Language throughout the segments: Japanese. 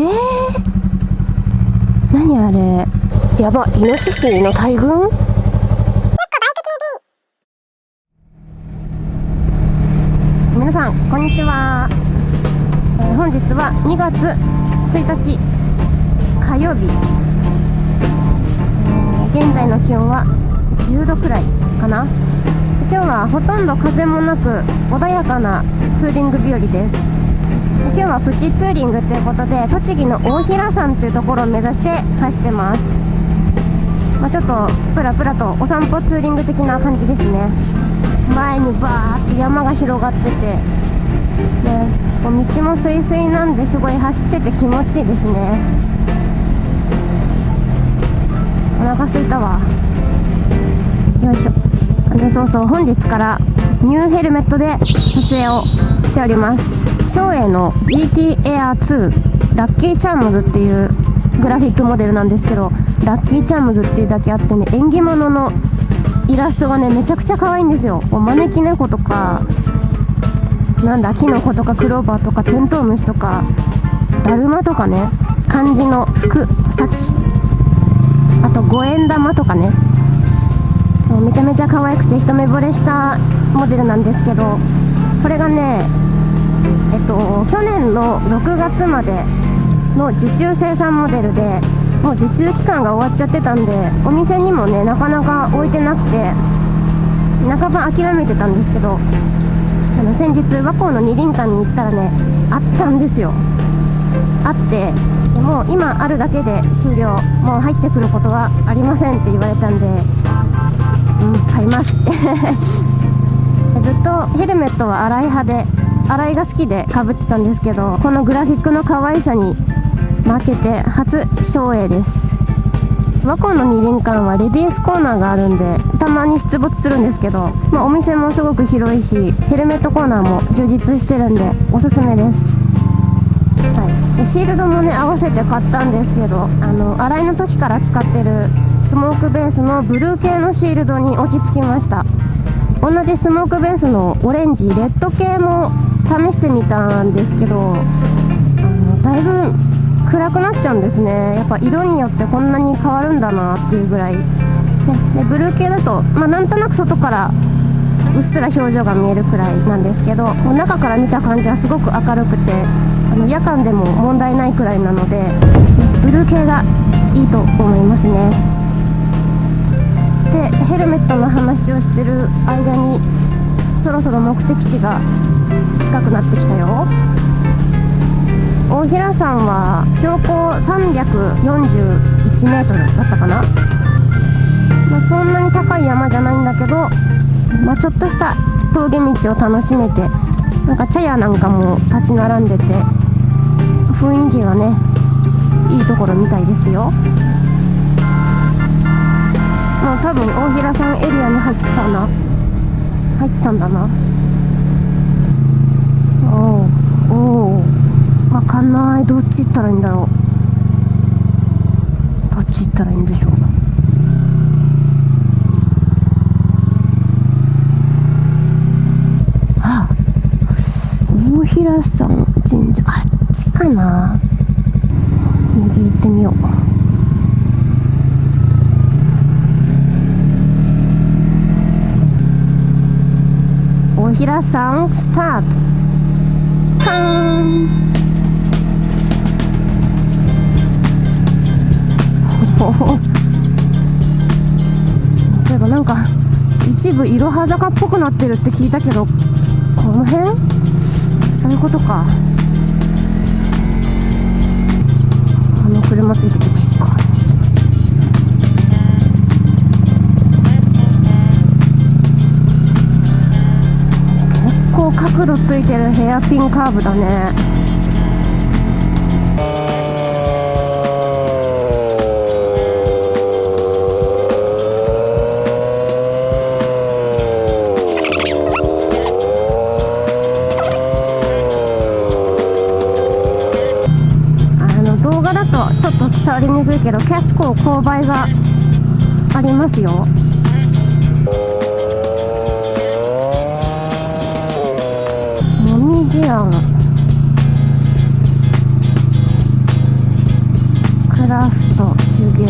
えー、何あれ。やばイノシシの大群？皆さんこんにちは、えー、本日は2月1日火曜日、えー、現在の気温は10度くらいかな。今日はほとんど風もなく穏やかなツーリング日和です。今日はプチツーリングということで栃木の大平山というところを目指して走ってます、まあ、ちょっとプラプラとお散歩ツーリング的な感じですね。前にバーって山が広がっててで道もすいすいなんですごい走ってて気持ちいいですね。お腹すいたわ。よいしょ。でそうそう本日からニューヘルメットで撮影をしております。照英の GT Air 2ラッキーチャームズっていうグラフィックモデルなんですけどラッキーチャームズっていうだけあってね縁起物のイラストがねめちゃくちゃ可愛いんですよ。お招き猫とかなんだキノコとかクローバーとかテントウムシとかだるまとかね漢字の福幸。あと五円玉とかね。そうめちゃめちゃ可愛くて一目惚れしたモデルなんですけどこれがねえっと去年の6月までの受注生産モデルでもう受注期間が終わっちゃってたんでお店にもねなかなか置いてなくて半ば諦めてたんですけどあの先日和光の二輪館に行ったらねあったんですよ。あってでも今あるだけで終了。もう入ってくることはありませんって言われたんでうん買います。ずっとヘルメットは洗い派で洗いが好きでかぶってたんですけどこのグラフィックの可愛さに負けて初照英です。和光の二輪館はレディースコーナーがあるんでたまに出没するんですけど、まあ、お店もすごく広いしヘルメットコーナーも充実してるんでおすすめです、はい、でシールドもね合わせて買ったんですけどあの洗いの時から使ってるスモークベースのブルー系のシールドに落ち着きました。同じスモークベースのオレンジレッド系も試してみたんですけどあのだいぶ暗くなっちゃうんですね。やっぱ色によってこんなに変わるんだなっていうぐらい、ね、でブルー系だと、まあ、なんとなく外からうっすら表情が見えるくらいなんですけどもう中から見た感じはすごく明るくてあの夜間でも問題ないくらいなのでブルー系がいいと思いますね。でヘルメットの話をしてる間にそろそろ目的地が近くなってきたよ。大平山は標高341メートルだったかな、まあ、そんなに高い山じゃないんだけど、まあ、ちょっとした峠道を楽しめてなんか茶屋なんかも立ち並んでて雰囲気がねいいところみたいですよ。もう多分大平山エリアに入ったな。入ったんだな。おおわかんない。どっち行ったらいいんだろう。どっち行ったらいいんでしょうあ大平山神社あっちかな。右行ってみよう。大平さんスタート。そういえばなんか一部いろは坂っぽくなってるって聞いたけどこの辺？そういうことか。あの車ついてくる構角度ついてるヘアピンカーブだね。あの動画だとちょっと伝わりにくいけど結構勾配がありますよ。もみじ庵ラフト手芸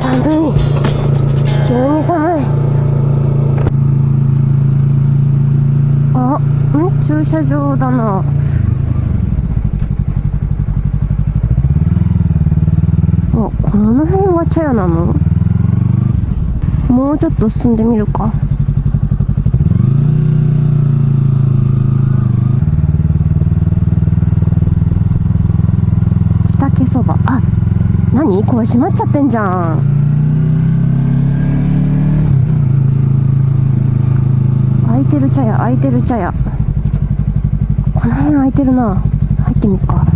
寒い。急に寒い。あん？駐車場だな。あこの辺が茶屋なの？もうちょっと進んでみるかちたけそばあ何？これ閉まっちゃってんじゃん。空いてる茶屋空いてる茶屋。この辺空いてるな。入ってみっか。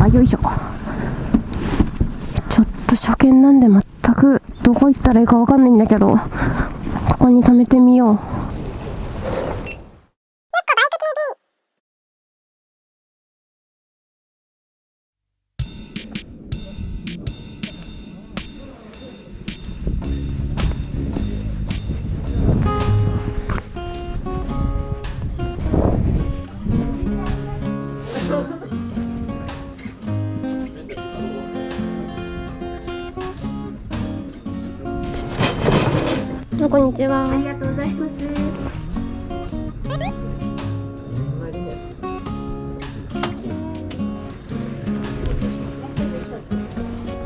あよいしょ。ちょっと初見なんで全くどこ行ったらいいかわかんないんだけどここに止めてみよう。んにちは。ありがとうございます。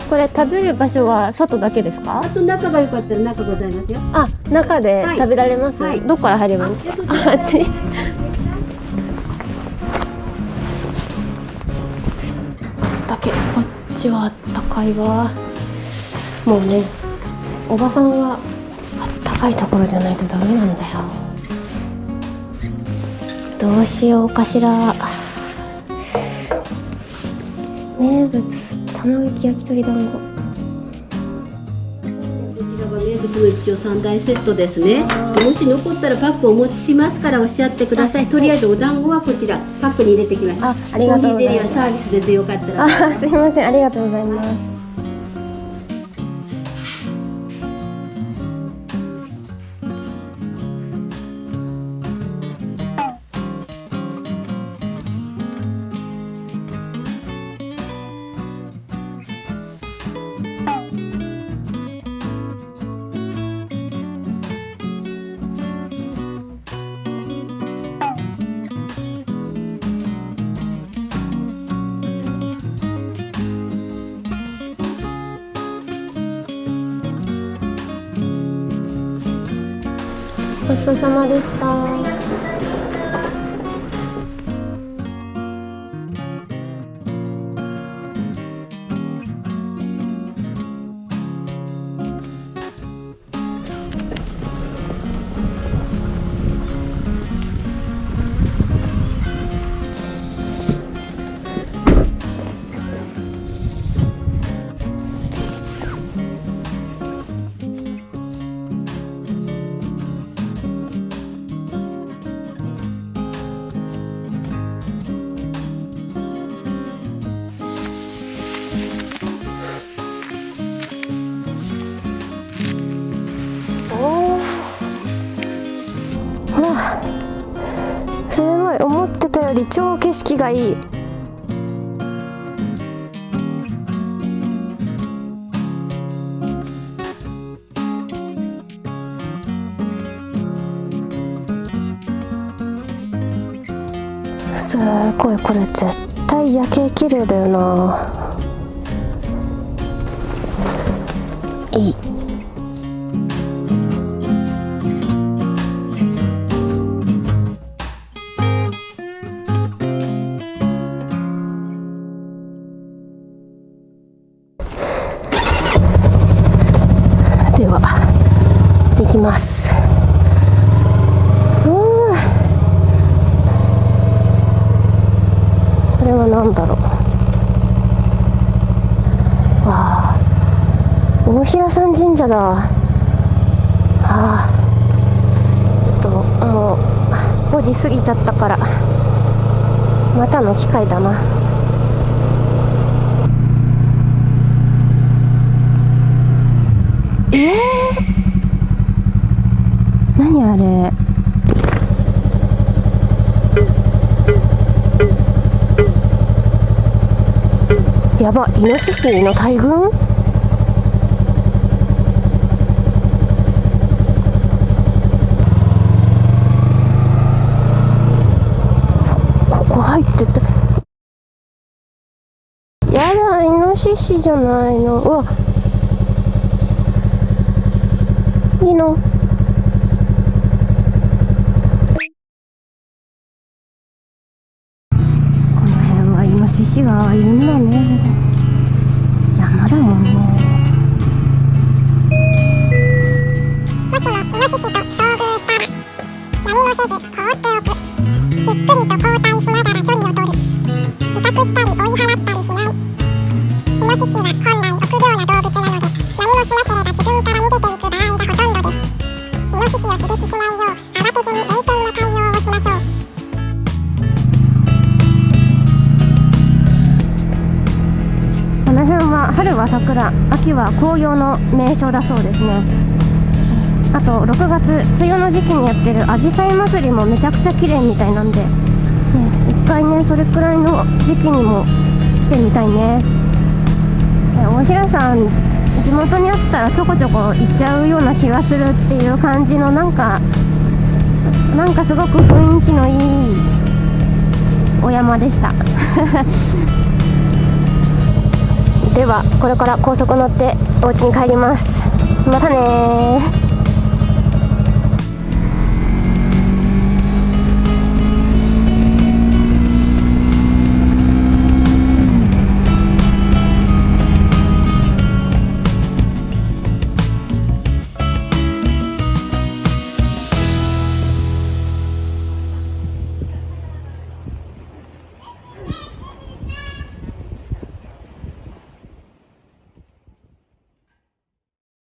これ食べる場所は外だけですか？あと中が良かったら中ございますよ。あ中ではい。食べられます、はい。どこから入ればいいんですかあああっちだけこっちはあったかいわ。もうねおばさんはあったかいところじゃないとダメなんだよどうしようかしら名物卵焼き焼き鳥団子こちらが名物の一応三大セットですね。もし残ったらパックお持ちしますからおっしゃってください。とりあえずお団子はこちらパックに入れてきました。あありがとうございますサービスですよかったら。あすいませんありがとうございますちそうさまでした。すごい思ってたより超景色がいい。すごいこれ絶対夜景綺麗だよな。いい。平山神社だ。はあちょっともう5時過ぎちゃったから。またの機会だな。ええー、何あれ？やばイノシシの大群？入ってた。やだイノシシじゃないの。うわ。いいの。この辺はイノシシがいるんだね。は本来臆病な動物なので何もしなければ自分から逃げていく場合がほとんどですイノシシを刺激しないよう慌てずに冷静な対応をしましょうこの辺は春は桜秋は紅葉の名所だそうですね。あと6月梅雨の時期にやってるあじさい祭りもめちゃくちゃ綺麗みたいなんで、ね、一回ねそれくらいの時期にも来てみたいね。大平さん地元にあったらちょこちょこ行っちゃうような気がするっていう感じのなんかなんかすごく雰囲気のいいお山でした。ではこれから高速乗ってお家に帰ります。またね